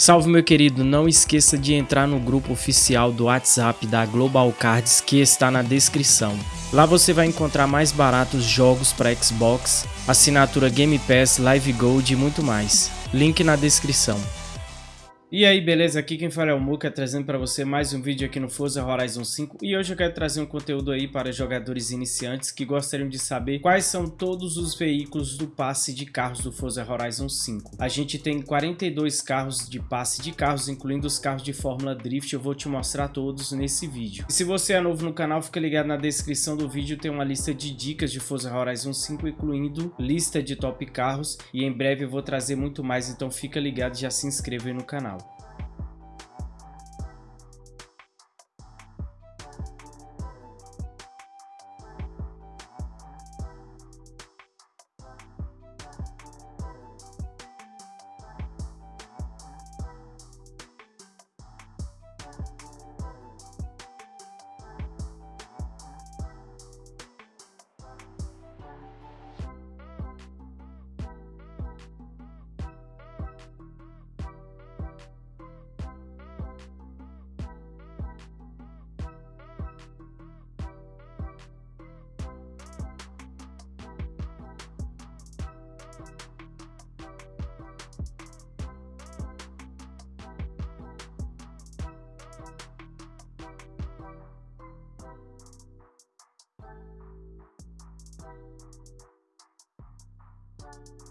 Salve meu querido, não esqueça de entrar no grupo oficial do WhatsApp da Global Cards que está na descrição. Lá você vai encontrar mais baratos jogos para Xbox, assinatura Game Pass, Live Gold e muito mais. Link na descrição. E aí, beleza? Aqui quem fala é o Muka, trazendo para você mais um vídeo aqui no Forza Horizon 5 e hoje eu quero trazer um conteúdo aí para jogadores iniciantes que gostariam de saber quais são todos os veículos do passe de carros do Forza Horizon 5. A gente tem 42 carros de passe de carros, incluindo os carros de Fórmula Drift, eu vou te mostrar todos nesse vídeo. E se você é novo no canal, fica ligado na descrição do vídeo, tem uma lista de dicas de Forza Horizon 5, incluindo lista de top carros e em breve eu vou trazer muito mais, então fica ligado e já se inscreva aí no canal. Bye.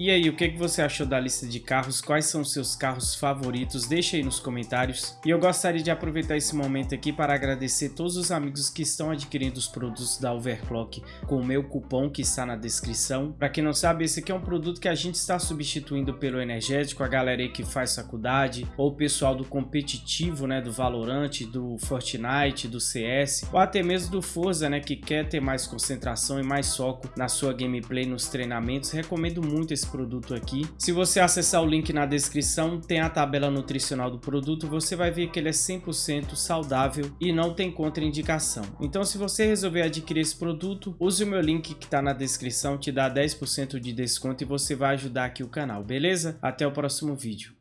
E aí, o que, que você achou da lista de carros? Quais são os seus carros favoritos? Deixa aí nos comentários. E eu gostaria de aproveitar esse momento aqui para agradecer todos os amigos que estão adquirindo os produtos da Overclock com o meu cupom que está na descrição. Para quem não sabe, esse aqui é um produto que a gente está substituindo pelo energético, a galera aí que faz faculdade, ou o pessoal do competitivo, né, do Valorant, do Fortnite, do CS, ou até mesmo do Forza, né, que quer ter mais concentração e mais foco na sua gameplay, nos treinamentos. Recomendo muito esse produto aqui. Se você acessar o link na descrição, tem a tabela nutricional do produto, você vai ver que ele é 100% saudável e não tem contraindicação. Então se você resolver adquirir esse produto, use o meu link que está na descrição, te dá 10% de desconto e você vai ajudar aqui o canal, beleza? Até o próximo vídeo.